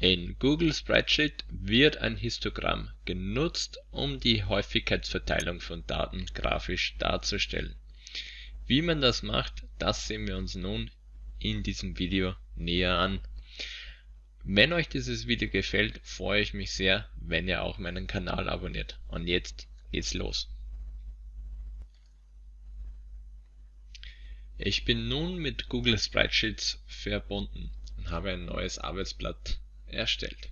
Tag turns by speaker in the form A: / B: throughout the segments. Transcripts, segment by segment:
A: In Google Spreadsheet wird ein Histogramm genutzt, um die Häufigkeitsverteilung von Daten grafisch darzustellen. Wie man das macht, das sehen wir uns nun in diesem Video näher an. Wenn euch dieses Video gefällt, freue ich mich sehr, wenn ihr auch meinen Kanal abonniert. Und jetzt geht's los. Ich bin nun mit Google Spreadsheets verbunden und habe ein neues Arbeitsblatt erstellt.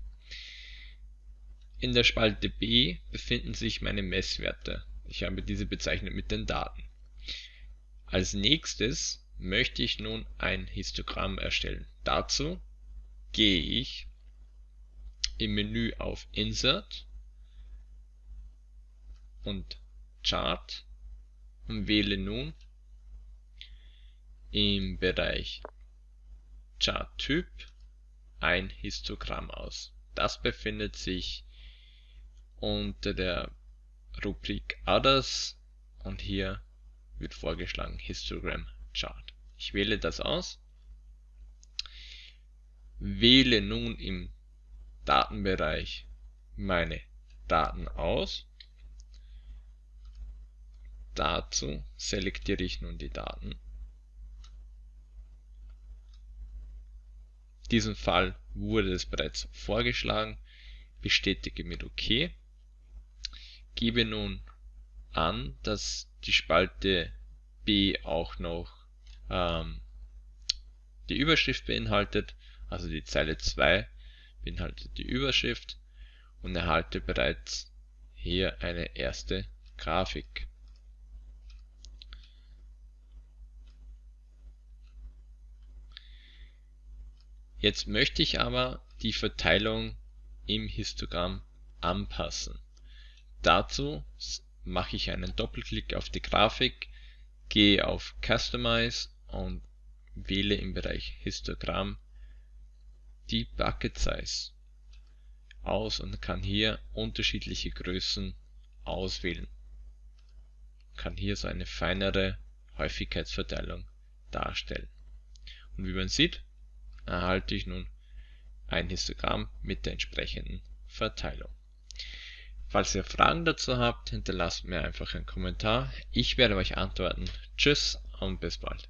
A: In der Spalte B befinden sich meine Messwerte. Ich habe diese bezeichnet mit den Daten. Als nächstes möchte ich nun ein Histogramm erstellen. Dazu gehe ich im Menü auf Insert und Chart und wähle nun im Bereich Charttyp ein Histogramm aus. Das befindet sich unter der Rubrik Others und hier wird vorgeschlagen Histogram Chart. Ich wähle das aus, wähle nun im Datenbereich meine Daten aus. Dazu selektiere ich nun die Daten diesem Fall wurde es bereits vorgeschlagen, bestätige mit OK, gebe nun an, dass die Spalte B auch noch ähm, die Überschrift beinhaltet, also die Zeile 2 beinhaltet die Überschrift und erhalte bereits hier eine erste Grafik. Jetzt möchte ich aber die Verteilung im Histogramm anpassen. Dazu mache ich einen Doppelklick auf die Grafik, gehe auf Customize und wähle im Bereich Histogramm die Bucket Size aus und kann hier unterschiedliche Größen auswählen. Kann hier so eine feinere Häufigkeitsverteilung darstellen. Und wie man sieht, erhalte ich nun ein Histogramm mit der entsprechenden Verteilung. Falls ihr Fragen dazu habt, hinterlasst mir einfach einen Kommentar. Ich werde euch antworten. Tschüss und bis bald.